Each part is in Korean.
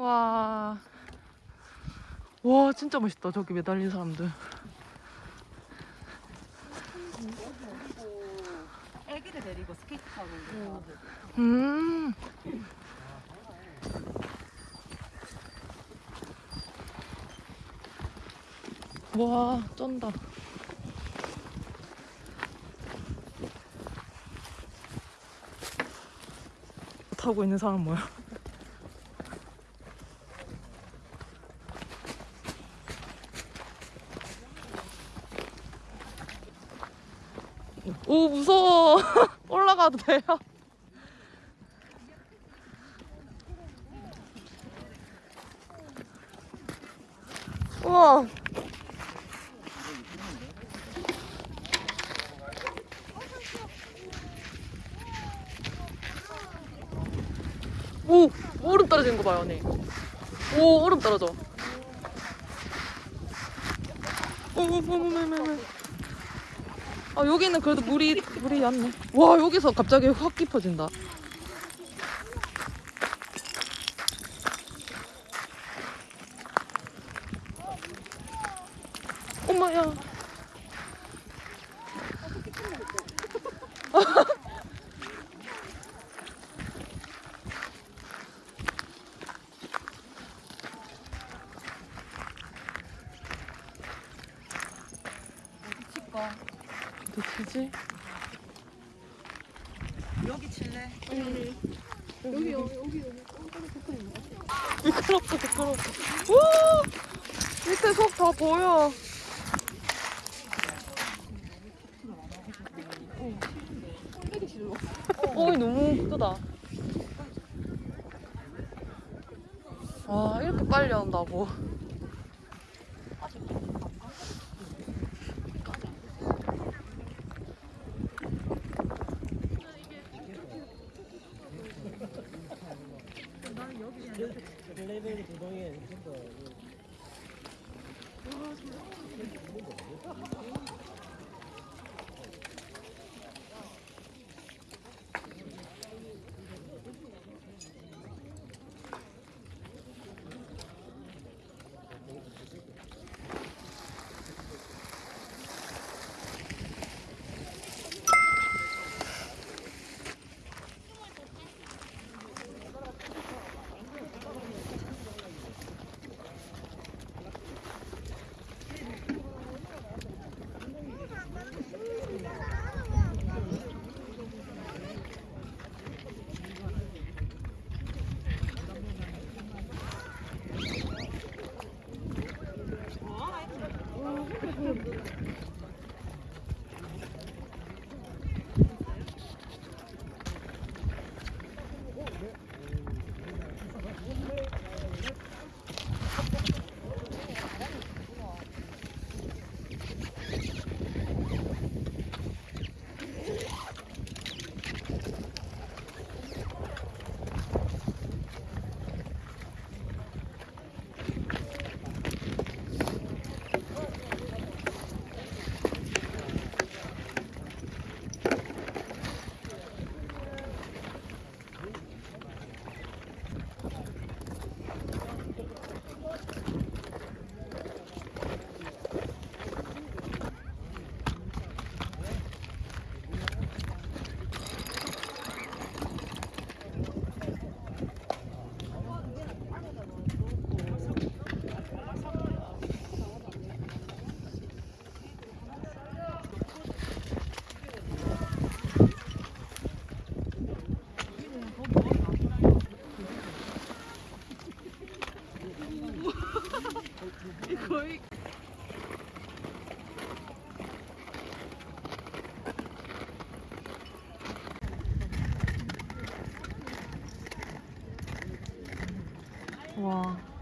와. 와, 진짜 멋있다. 저기 매달린 사람들. 애기를 데리고 스케이트 타고 있는 음. 와, 쩐다. 타고 있는 사람 뭐야? 오, 무서워. 올라가도 돼요? 우와. 오, 얼음 떨어지는 거 봐요, 언니. 오, 얼음 떨어져. 오, 오, 오, 오, 오, 오. 아, 여기는 그래도 물이, 물이 얕네. 와, 여기서 갑자기 확 깊어진다. 엄마야. 달려온다고.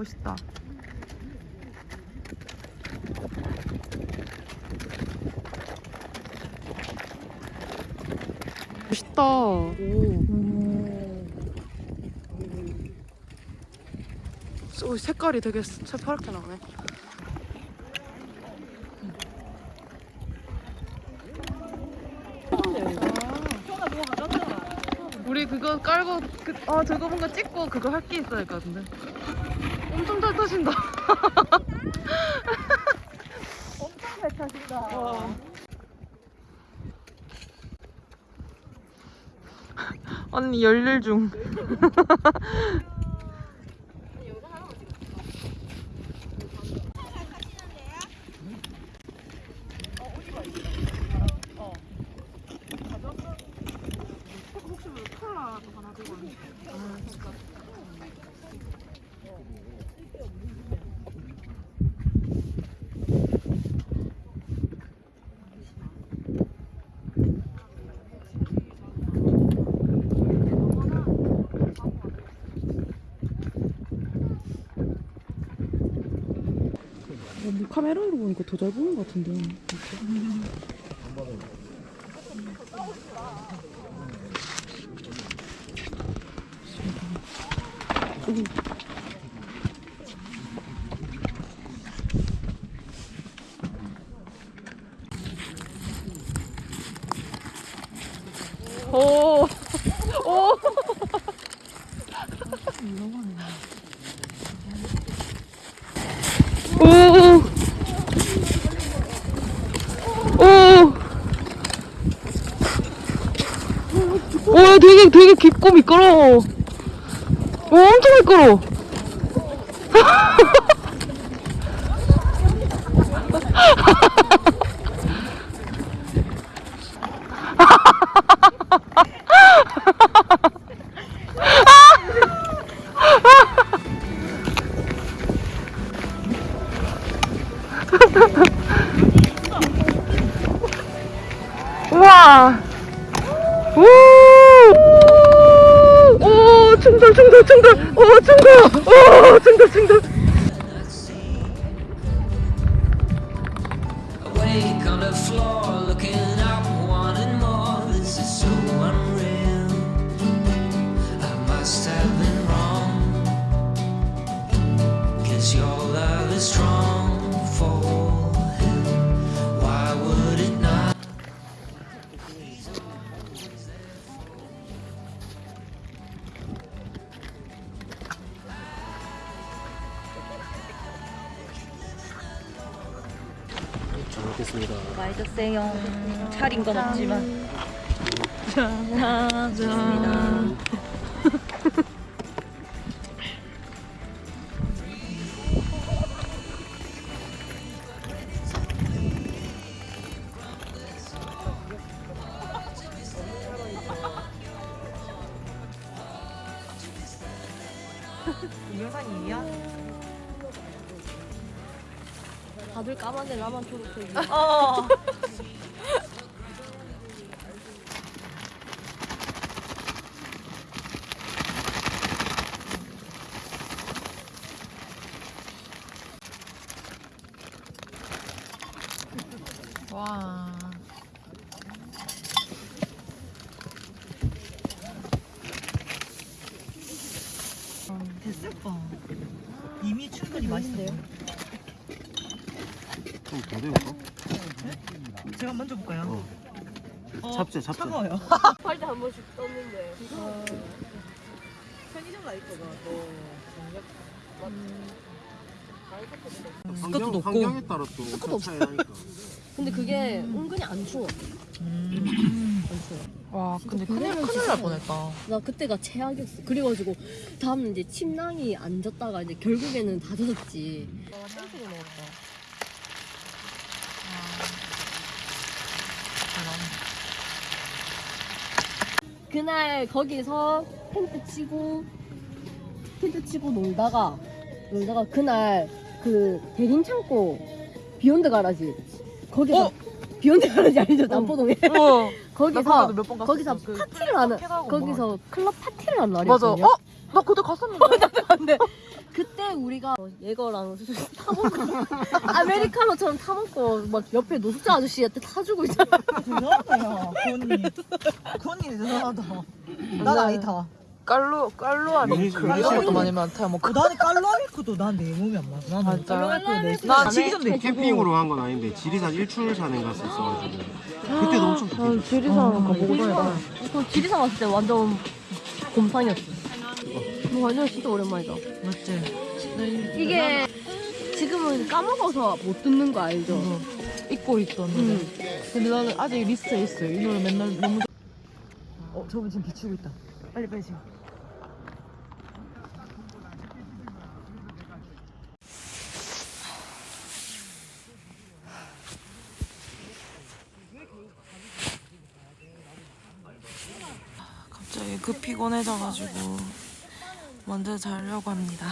멋있다. 멋있다. 오. 오, 색깔이 되게 새파랗게 나네. 우리 그거 깔고 그, 아 저거 뭔가 찍고 그거 할 게 있어야 할 것 같은데. 엄청 잘 타신다. 엄청 잘 타신다. 와. 언니 열일 중. 뭐 카메라로 보니까 더 잘 보이는 것 같은데. 오, 오. 오. 오. 오, 되게 깊고 미끄러워. 오, 엄청 미끄러워. 충돌, 충돌. 먹겠습니다. 많이 드세요. 차린 건 없지만. 짠. 짠. 동영상이야? 다들 까만데 나만 초록색이. 어. 와. 됐을 거. 이미 충분히 맛있어요. 좀더 데울까? 제가 먼저 볼까요? 어, 잡채, 잡채. 차가워요. 팔때 한 번씩 떴는데. 편의점 가 있거든. 환경, 높고. 환경에 따라 또 엄청 차이 나니까. 근데 그게 은근히 안 추워. 음. 안 추워. 와, 근데 큰일, 큰일 날 뻔했다. 나 그때가 최악이었어. 그래가지고 다음은 이제 침낭이 안 젖다가 이제 결국에는 다 젖었지. 와 땡초로 먹었다. 그날 거기서 텐트 치고 텐트 치고 놀다가 놀다가 그날 그 대림 창고 Beyond Garage 거기서 어? 비욘드 가라지 알죠 남포동에 우와. 거기서. 거기서 그 파티를 하는 마켓하고 거기서 클럽 파티를 하는 맞아. 날이었거든요. 어? 나 그때 갔었는데. 근데 그 그래 우리가 예거랑 타먹고 아메리카노처럼 타먹고 막 옆에 노숙자 아저씨한테 타주고 있잖아. 죄송하다요. 구원님 구원님 죄송하다. 난 아니다 깔로 깔로 아니 그 이런 것도 많이 많다. 뭐 그- 나는 깔로아밀크도 난내 몸이 안 맞아. 나는 진짜? 깔로아밀크 내나난 지기 전에 캠핑으로 한 건 아닌데 지리산 일출 산에 갔었어가지고. 그때도 엄청 덥게 지리산 가보고 다니다. 그 지리산 왔을 때 완전 곰탕이었어. 뭐 완전 진짜 오랜만이다. 맞지 이게 지금은 까먹어서 못 듣는 거 알죠? 잊고 있던 노래. 음. 근데 나는 아직 리스트에 있어요. 이 노래 맨날 너무 어 저분 지금 비추고 있다 빨리 빨리 지금 갑자기 급 피곤해져가지고 먼저 자려고 합니다.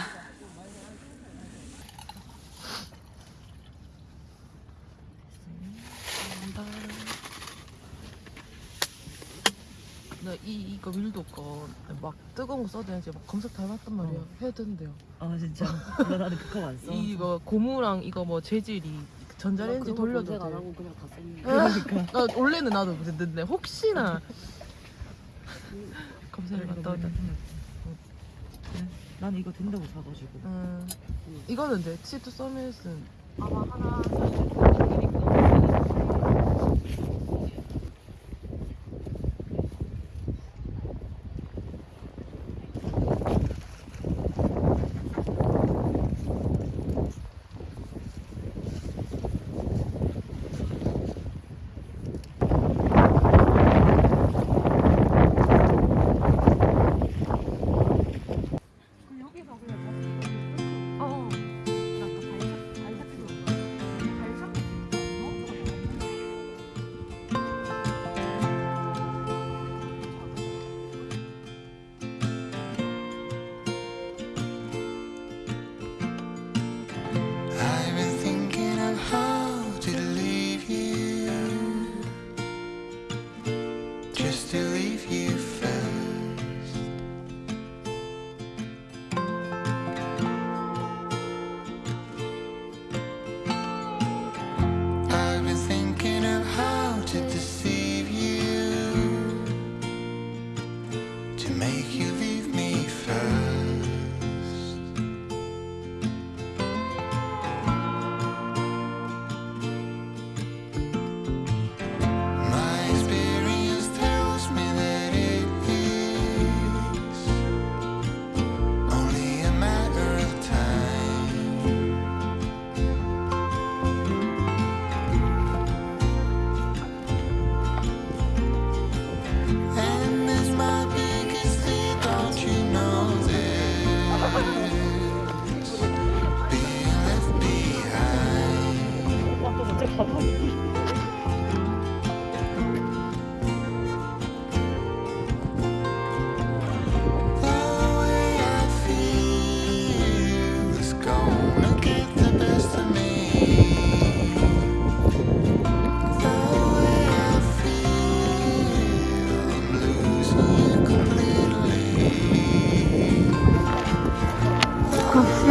나 이 이거 밀도 거막 뜨거운 거 써야 되는지 막 검색 다 해봤단 말이야. 해야 된대요. 아 진짜 나 나는 그거 안 써. 이거 고무랑 이거 뭐 재질이 전자레인지 돌려도 안 돼. 하고 그냥 다 썼는데. 그러니까 나 원래는 나도 그랬는데 혹시나 검색을 갔다 오자. 나는 이거 된다고 사가지고. 음, 이거는 돼. 치투 서밋은 아마 하나 I've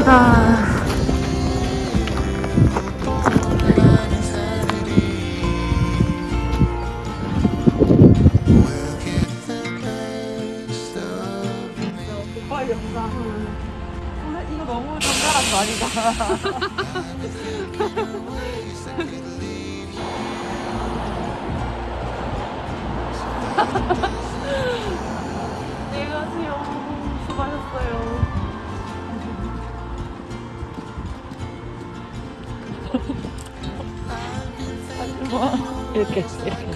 We'll get the best of me. 빨리 영상. 이거 너무 정갈한 거 아니다. 이렇게 이렇게.